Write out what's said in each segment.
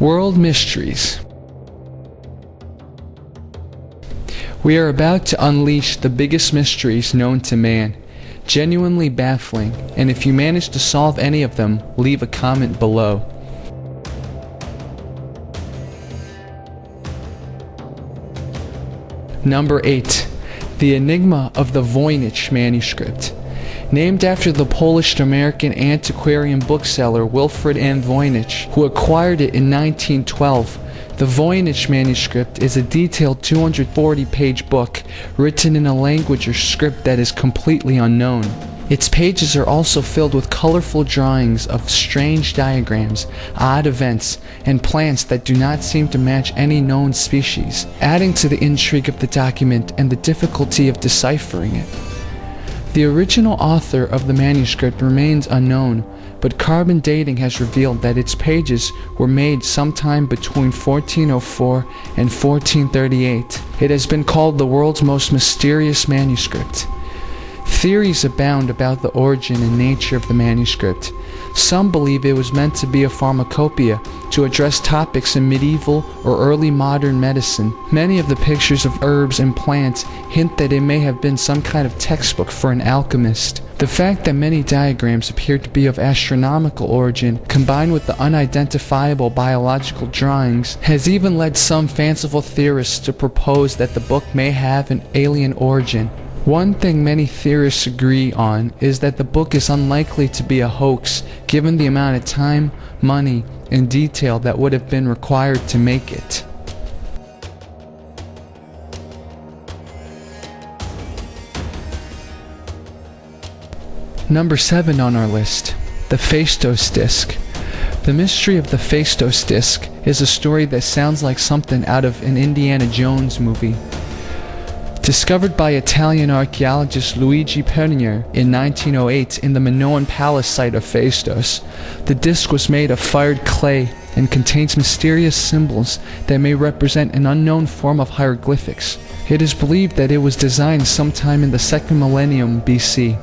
World Mysteries We are about to unleash the biggest mysteries known to man. Genuinely baffling, and if you manage to solve any of them, leave a comment below. Number 8. The Enigma of the Voynich Manuscript. Named after the Polish-American antiquarian bookseller Wilfrid M. Voynich, who acquired it in 1912, the Voynich manuscript is a detailed 240-page book written in a language or script that is completely unknown. Its pages are also filled with colorful drawings of strange diagrams, odd events, and plants that do not seem to match any known species, adding to the intrigue of the document and the difficulty of deciphering it. The original author of the manuscript remains unknown, but carbon dating has revealed that its pages were made sometime between 1404 and 1438. It has been called the world's most mysterious manuscript. Theories abound about the origin and nature of the manuscript. Some believe it was meant to be a pharmacopoeia to address topics in medieval or early modern medicine. Many of the pictures of herbs and plants hint that it may have been some kind of textbook for an alchemist. The fact that many diagrams appear to be of astronomical origin, combined with the unidentifiable biological drawings, has even led some fanciful theorists to propose that the book may have an alien origin. One thing many theorists agree on is that the book is unlikely to be a hoax given the amount of time, money, and detail that would have been required to make it. Number 7 on our list, the Phaistos Disc. The mystery of the Phaistos Disc is a story that sounds like something out of an Indiana Jones movie. Discovered by Italian archaeologist Luigi Pernier in 1908 in the Minoan Palace site of Phaistos, the disc was made of fired clay and contains mysterious symbols that may represent an unknown form of hieroglyphics. It is believed that it was designed sometime in the second millennium BC.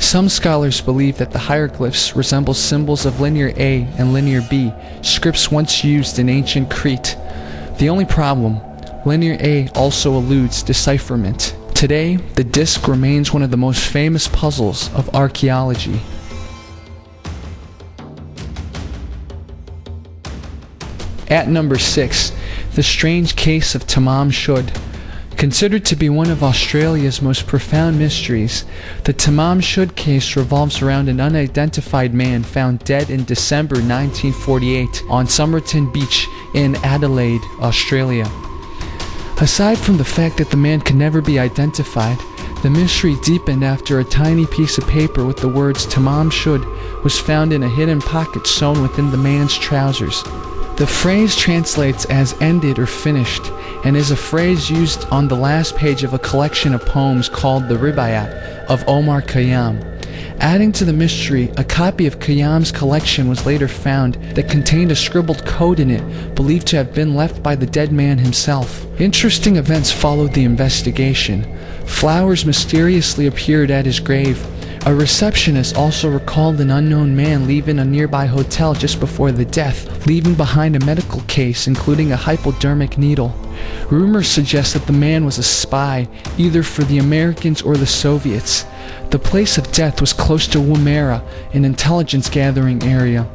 Some scholars believe that the hieroglyphs resemble symbols of Linear A and Linear B, scripts once used in ancient Crete. The only problem Linear A also eludes decipherment. Today, the disk remains one of the most famous puzzles of archaeology. At number 6, The Strange Case of Tamam Shud. Considered to be one of Australia's most profound mysteries, the Tamam Shud case revolves around an unidentified man found dead in December 1948 on Somerton Beach in Adelaide, Australia. Aside from the fact that the man could never be identified, the mystery deepened after a tiny piece of paper with the words Tamam Shud was found in a hidden pocket sewn within the man's trousers. The phrase translates as ended or finished and is a phrase used on the last page of a collection of poems called the Rubaiyat of Omar Khayyam. Adding to the mystery, a copy of Khayyam's collection was later found that contained a scribbled code in it believed to have been left by the dead man himself. Interesting events followed the investigation. Flowers mysteriously appeared at his grave. A receptionist also recalled an unknown man leaving a nearby hotel just before the death, leaving behind a medical case including a hypodermic needle. Rumors suggest that the man was a spy, either for the Americans or the Soviets. The place of death was close to Woomera, an intelligence gathering area.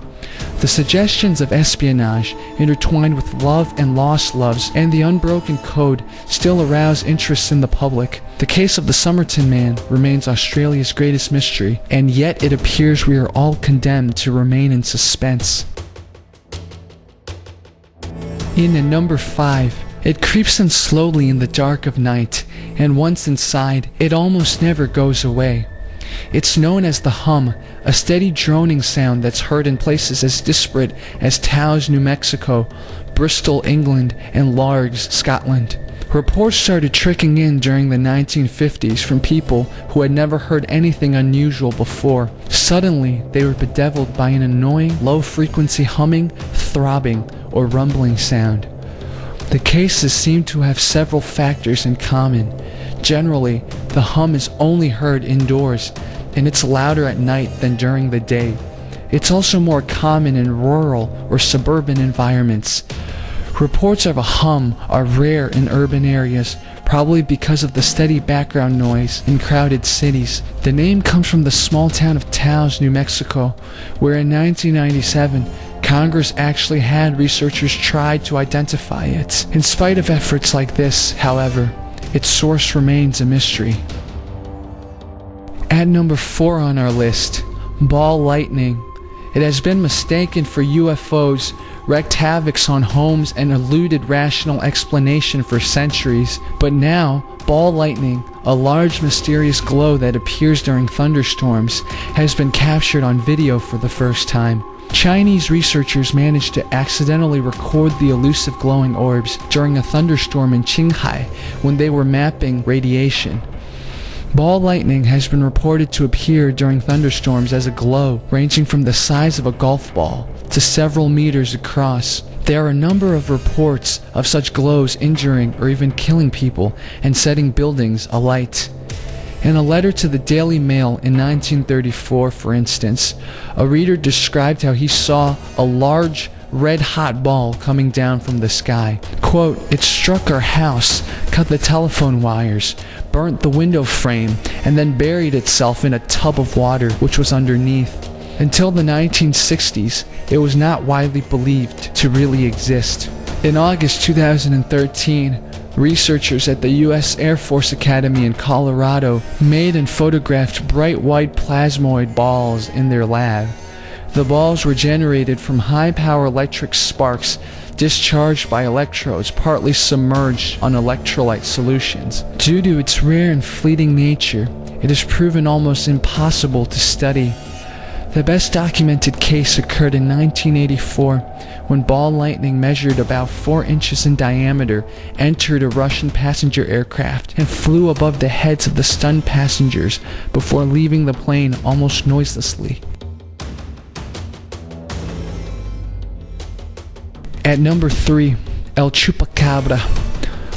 The suggestions of espionage, intertwined with love and lost loves and the unbroken code, still arouse interest in the public. The case of the Somerton man remains Australia's greatest mystery, and yet it appears we are all condemned to remain in suspense. In at number 5, it creeps in slowly in the dark of night, and once inside, it almost never goes away. It's known as the hum, a steady droning sound that's heard in places as disparate as Taos, New Mexico, Bristol, England, and Largs, Scotland. Reports started trickling in during the 1950s from people who had never heard anything unusual before. Suddenly, they were bedeviled by an annoying, low-frequency humming, throbbing, or rumbling sound. The cases seem to have several factors in common. Generally, the hum is only heard indoors, and it's louder at night than during the day. It's also more common in rural or suburban environments. Reports of a hum are rare in urban areas, probably because of the steady background noise in crowded cities. The name comes from the small town of Taos, New Mexico, where in 1997, Congress actually had researchers try to identify it. In spite of efforts like this, however, its source remains a mystery. At number 4 on our list, ball lightning. It has been mistaken for UFOs, wreaked havoc on homes, and eluded rational explanation for centuries. But now, ball lightning, a large mysterious glow that appears during thunderstorms, has been captured on video for the first time. Chinese researchers managed to accidentally record the elusive glowing orbs during a thunderstorm in Qinghai when they were mapping radiation. Ball lightning has been reported to appear during thunderstorms as a glow ranging from the size of a golf ball to several meters across. There are a number of reports of such glows injuring or even killing people and setting buildings alight. In a letter to the Daily Mail in 1934, for instance, a reader described how he saw a large red hot ball coming down from the sky. Quote, It struck our house, cut the telephone wires, burnt the window frame, and then buried itself in a tub of water which was underneath. Until the 1960s, it was not widely believed to really exist. In August 2013, Researchers at the U.S. Air Force Academy in Colorado made and photographed bright white plasmoid balls in their lab. The balls were generated from high-power electric sparks discharged by electrodes partly submerged on electrolyte solutions. Due to its rare and fleeting nature, it is proven almost impossible to study. The best documented case occurred in 1984 when ball lightning measured about 4 inches in diameter entered a Russian passenger aircraft and flew above the heads of the stunned passengers before leaving the plane almost noiselessly. At number 3, El Chupacabra.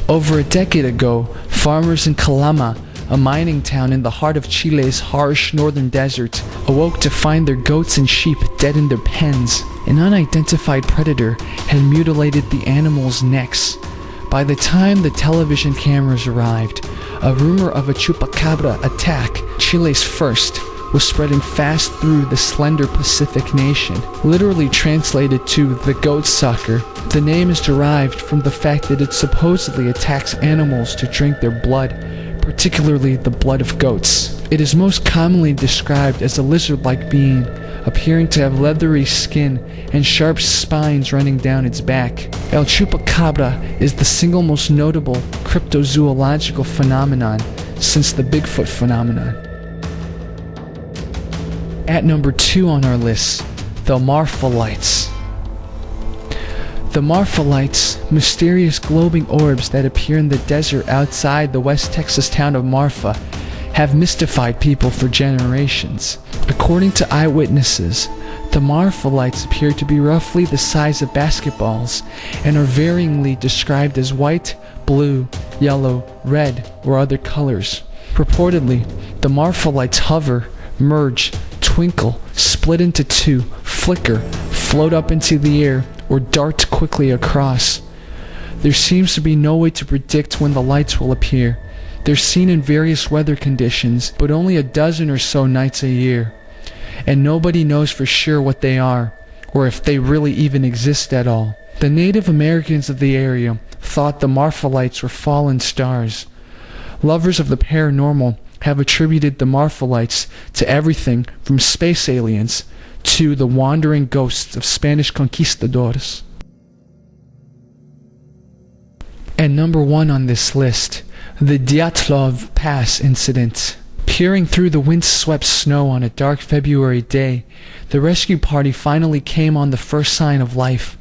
Over a decade ago, farmers in Calama a mining town in the heart of Chile's harsh northern desert, awoke to find their goats and sheep dead in their pens. An unidentified predator had mutilated the animals' necks. By the time the television cameras arrived, a rumor of a chupacabra attack, Chile's first, was spreading fast through the slender Pacific nation. Literally translated to the goat sucker, the name is derived from the fact that it supposedly attacks animals to drink their blood, particularly the blood of goats. It is most commonly described as a lizard-like being, appearing to have leathery skin and sharp spines running down its back. El Chupacabra is the single most notable cryptozoological phenomenon since the Bigfoot phenomenon. At number two on our list, the Marfa lights. The Marfa lights, mysterious glowing orbs that appear in the desert outside the West Texas town of Marfa, have mystified people for generations. According to eyewitnesses, the Marfa lights appear to be roughly the size of basketballs and are varyingly described as white, blue, yellow, red, or other colors. Purportedly, the Marfa lights hover, merge, twinkle, split into two, flicker, float up into the air, or dart quickly across. There seems to be no way to predict when the lights will appear. They're seen in various weather conditions, but only a dozen or so nights a year. And nobody knows for sure what they are, or if they really even exist at all. The Native Americans of the area thought the Marfa lights were fallen stars. Lovers of the paranormal have attributed the Marfa lights to everything from space aliens to the wandering ghosts of Spanish conquistadors. And number one on this list, the Dyatlov Pass incident. Peering through the windswept snow on a dark February day, the rescue party finally came on the first sign of life.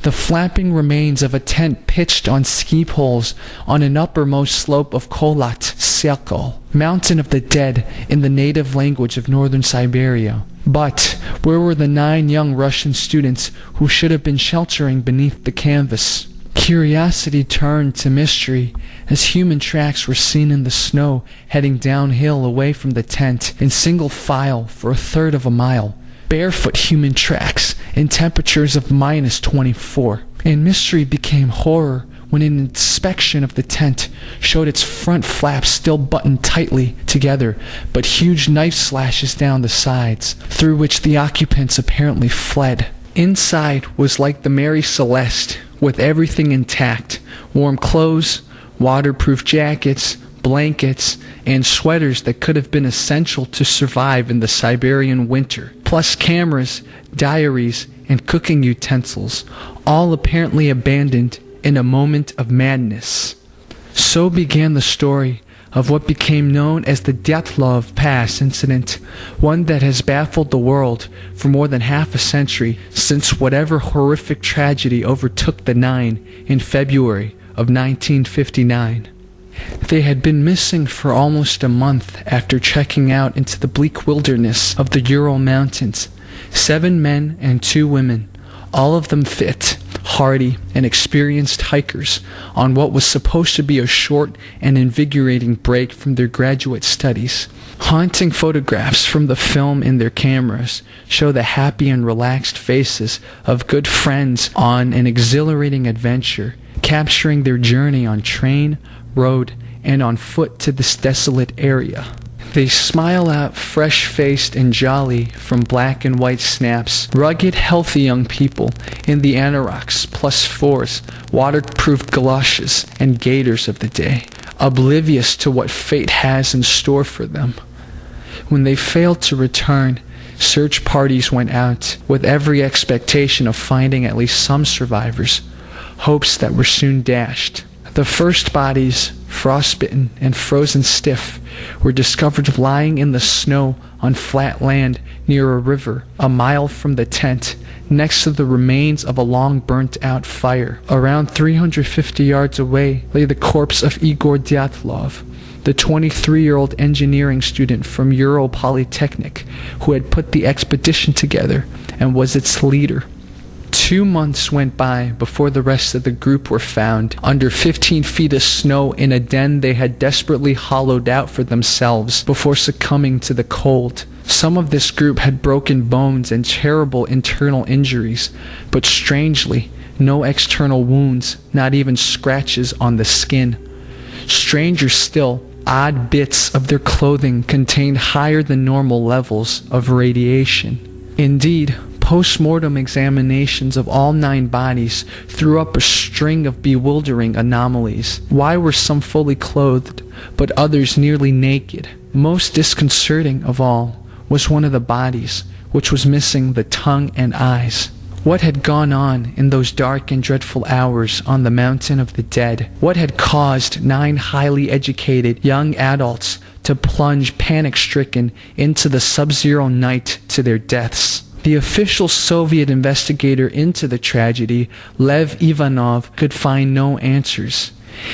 The flapping remains of a tent pitched on ski poles on an uppermost slope of Kholat Syakhl, mountain of the dead in the native language of northern Siberia. But where were the nine young Russian students who should have been sheltering beneath the canvas? Curiosity turned to mystery as human tracks were seen in the snow heading downhill away from the tent in single file for a third of a mile. barefoot human tracks in temperatures of minus 24. And mystery became horror when an inspection of the tent showed its front flaps still buttoned tightly together, but huge knife slashes down the sides, through which the occupants apparently fled. Inside was like the Mary Celeste, with everything intact warm clothes, waterproof jackets, blankets, and sweaters that could have been essential to survive in the Siberian winter, plus cameras, diaries, and cooking utensils, all apparently abandoned in a moment of madness. So began the story of what became known as the Dyatlov Pass incident, one that has baffled the world for more than half a century since whatever horrific tragedy overtook the Nine in February of 1959. They had been missing for almost a month after checking out into the bleak wilderness of the Ural Mountains. Seven men and two women, all of them fit, hardy, and experienced hikers on what was supposed to be a short and invigorating break from their graduate studies. Haunting photographs from the film in their cameras show the happy and relaxed faces of good friends on an exhilarating adventure, capturing their journey on train, road, and on foot to this desolate area. They smile out fresh faced and jolly from black and white snaps, rugged, healthy young people in the anoraks, plus fours, waterproof galoshes, and gaiters of the day, oblivious to what fate has in store for them. When they failed to return, search parties went out with every expectation of finding at least some survivors, hopes that were soon dashed. The first bodies, frostbitten and frozen stiff, were discovered lying in the snow on flat land near a river, a mile from the tent, next to the remains of a long burnt out fire. Around 350 yards away lay the corpse of Igor Dyatlov, the 23 year old engineering student from Ural Polytechnic who had put the expedition together and was its leader. Two months went by before the rest of the group were found under 15 feet of snow in a den they had desperately hollowed out for themselves before succumbing to the cold. Some of this group had broken bones and terrible internal injuries, but strangely, no external wounds, not even scratches on the skin. Stranger still, odd bits of their clothing contained higher than normal levels of radiation. Indeed, Post-mortem examinations of all nine bodies threw up a string of bewildering anomalies. Why were some fully clothed, but others nearly naked? Most disconcerting of all was one of the bodies, which was missing the tongue and eyes. What had gone on in those dark and dreadful hours on the mountain of the dead? What had caused nine highly educated young adults to plunge panic stricken into the sub zero night to their deaths? The official Soviet investigator into the tragedy, Lev Ivanov, could find no answers.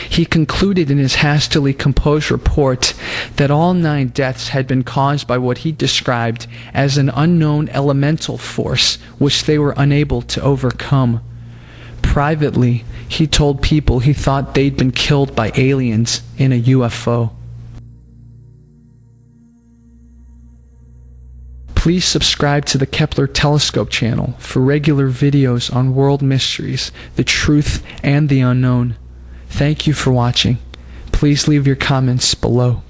He concluded in his hastily composed report that all nine deaths had been caused by what he described as an unknown elemental force which they were unable to overcome. Privately, he told people he thought they'd been killed by aliens in a UFO. Please subscribe to the Kepler Telescope channel for regular videos on world mysteries, the truth, and the unknown. Thank you for watching. Please leave your comments below.